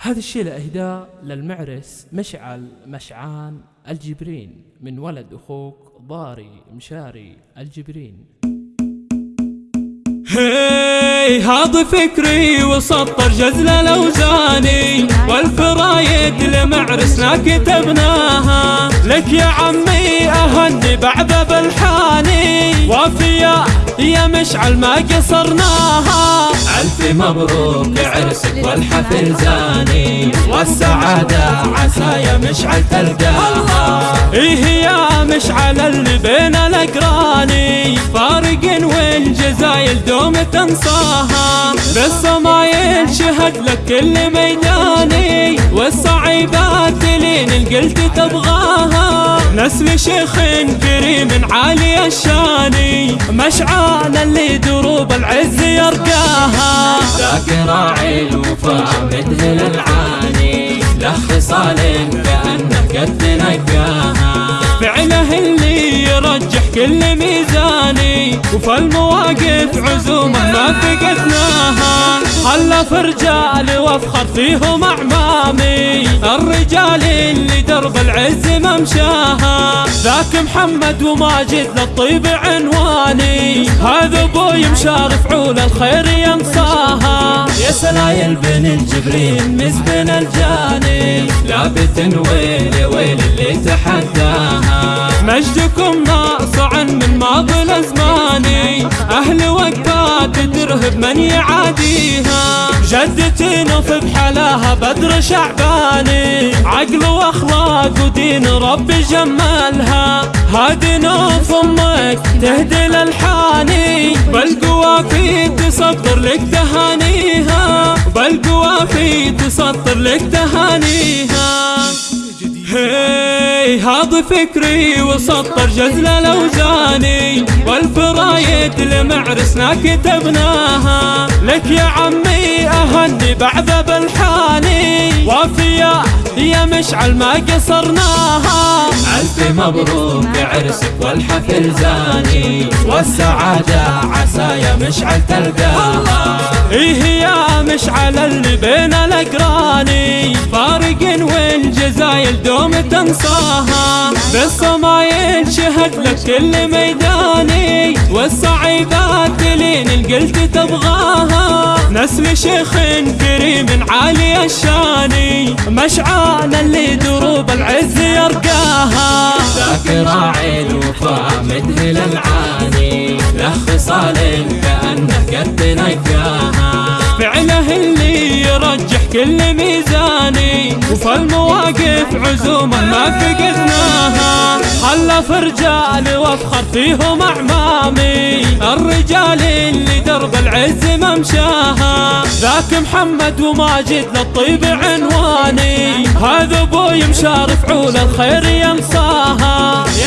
هذا الشيء لإهداء للمعرس مشعل مشعان الجبرين من ولد أخوك ضاري مشاري الجبرين. هي هذا فكري وسطر جزل الأوزاني والفرايد لمعرسنا كتبناها لك يا عمي أهني بعد بالحاني. وافيا يا مشعل ما قصرناها. ألف مبروك عرسك والحفل زاني. والسعادة عسى يا مشعل تلقاها. إيه يا مشعل اللي بين الأقراني. فارق والجزايل دوم تنصاها بالصمايل شهد لك كل ميداني والصعيبات لين القلت تبغاها. نسل شيخ كريم عالي الشاني مشعان اللي دروب العز يرقاها. ذاك راعي الوفاء مدهل العاني له خصال كأنه قد نقاها فعله اللي يرجح كل ميزاني وفي المواقف عزومة ما فقدناها. حلف رجال وافخر فيهم أعمامي. الرجال اللي درب العز ممشاها ذاك محمد وماجد للطيب عنواني. هذا أبوي مشار فعول الخير ينصاها يا سلايل بن الجبرين مزبن الجاني. لابت ويل ويل اللي تحداها. مجدكم من الازماني أهل وقفات ترهب من يعاديها. جدتي نوف بحلاها بدر شعباني. عقل وأخلاق ودين ربي جمالها. هادي نوف أمك تهدي الالحاني بالقوافي تصدر لك تهانيها. بالقوافي تصدر لك تهانيها. هذا فكري وسطر جزل الاوزاني والفرايد لمعرسنا كتبناها لك يا عمي أهني بعد بالحاني وافيا يا مشعل ما قصرناها. ألف مبروك عرسك والحفل زاني. والسعادة عسى يا مشعل تلقاها إيه يا مشعل اللي بين الأقراني؟ فارق والجزايل دوم تنصاها بالصمايل شهد لك كل ميداني. والصعيبات لين القلت تبغاها. نسل شيخ كريم عالي الشاني. مشعان اللي دروب العز يرقاها. ذاك راعي الوفاء مدهل العاني. له خصال كأنه قد نقاها فعله اللي يرجح كل ميزاني. وفي المواقف عزومة ما فقدناها. حلف رجال وافخر فيهم أعمامي. الرجال اللي درب العز ممشاها ذاك محمد وماجد للطيب عنواني. هذا أبوي مشار فعول الخير ينصاها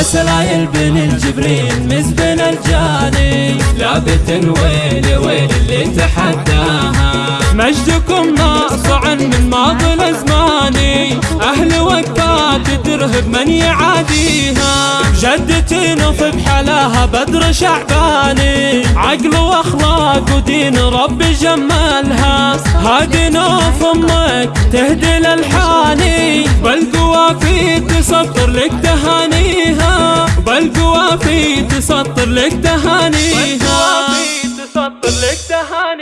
سلايل بن الجبرين مزبن الجاني لابت ويل ويل اللي تحداها. مجدكم ناصع من ماضي الازماني أهل وقفات ترهب من يعاديها. جدتي نوف بحلاها بدر شعباني عقل وأخلاق ودين ربي جمالها. هادي نوف أمك تهدي الالحاني بالقوافي تسطر لك تهانيها بالقوافي تسطر لك تهانيها. تسطر لك تهانيها.